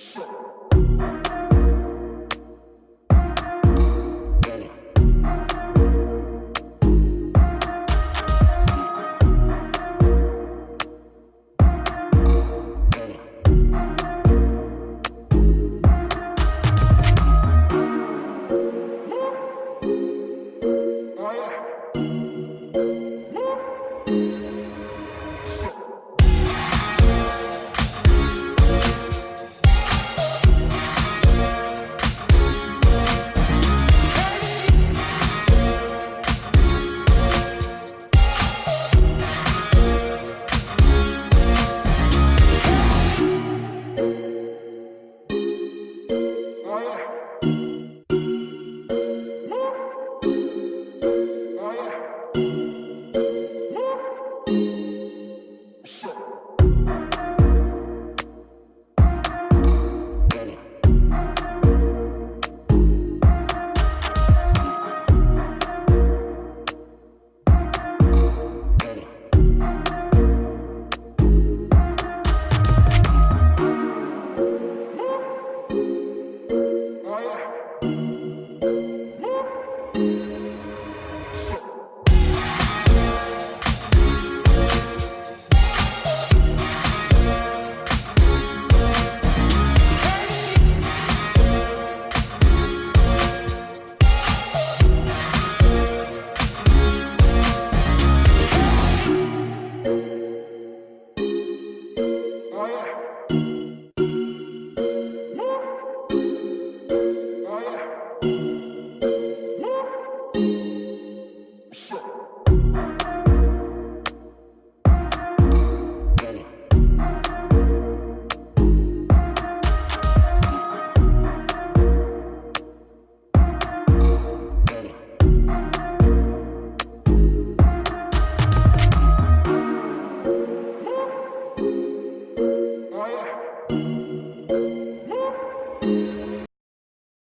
Show. Bishop.